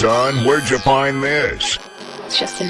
son, where'd you find this? It's just an